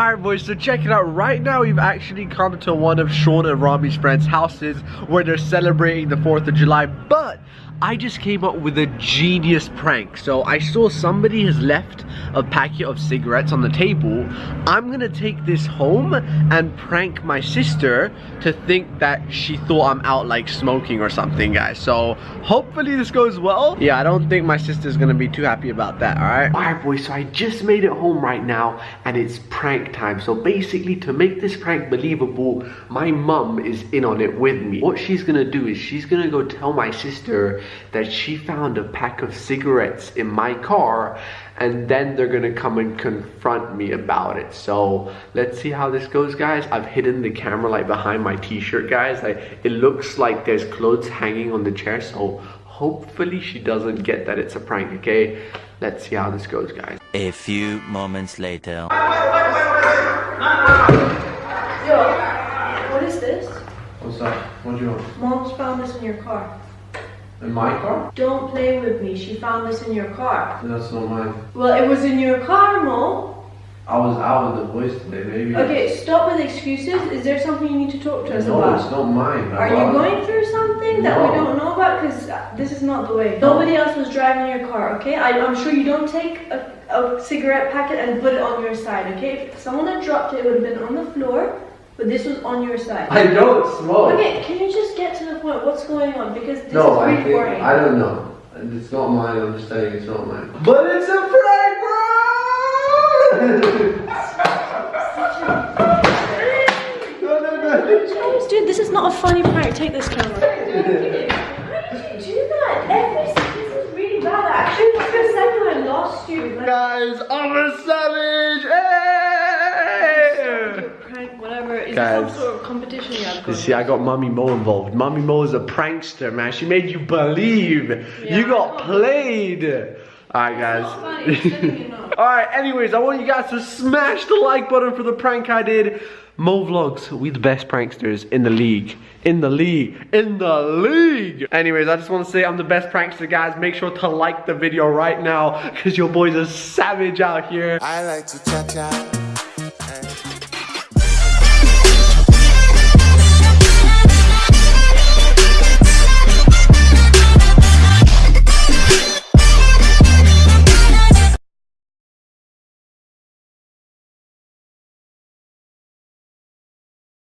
Alright boys, so check it out. Right now we've actually come to one of Sean and Rami's friends' houses where they're celebrating the 4th of July. But I just came up with a genius prank. So I saw somebody has left a packet of cigarettes on the table. I'm gonna take this home and prank my sister to think that she thought I'm out like smoking or something guys. So hopefully this goes well. Yeah, I don't think my sister's gonna be too happy about that, alright? Alright boys, so I just made it home right now and it's prank time. So basically to make this prank believable, my mum is in on it with me. What she's gonna do is she's gonna go tell my sister that she found a pack of cigarettes in my car and then they're gonna come and confront me about it. So let's see how this goes guys. I've hidden the camera like behind my t-shirt guys. Like it looks like there's clothes hanging on the chair so hopefully she doesn't get that it's a prank okay? Let's see how this goes guys. A few moments later. Yo, what is this? what's up what do you want? Mom's found this in your car. In my car Don't play with me. She found this in your car. that's not mine Well, it was in your car, Mo. i was out with the boys today maybe Okay, stop with excuses. Is there something you need to talk to us about? No, it's not mine Are you going through something that we don't know about? Because uh, this is not the way. Nobody else was driving your car, okay? I, I'm sure you don't take a, a cigarette packet and put it on your side, okay? If someone had dropped it, it would have been on the floor, but this was on your side. i don't smoke Okay, can you just the point? What's going on? Because this No, is I really think. I don't know. It's not mine. I'm just saying it's not mine. But it's a prank, bro. no, no, no. Dude, this is not a funny prank. Take this camera. Why did you do that? Every this is really bad. I actually took a second I lost you. Like, Guys, I'm a savage. Hey! prank, whatever. Is Guys. some sort of competition you have You going? see, I got Mommy Mo involved. Mommy Mo is a prankster, man. She made you believe. Yeah, you got played. Alright, It's not funny, it's letting guys. Alright, anyways, I want you guys to smash the like button for the prank I did. Mo Vlogs, we the best pranksters in the league. In the league. In the league. Anyways, I just want to say I'm the best prankster, guys. Make sure to like the video right now, because your boy's a savage out here. I like to cha cha.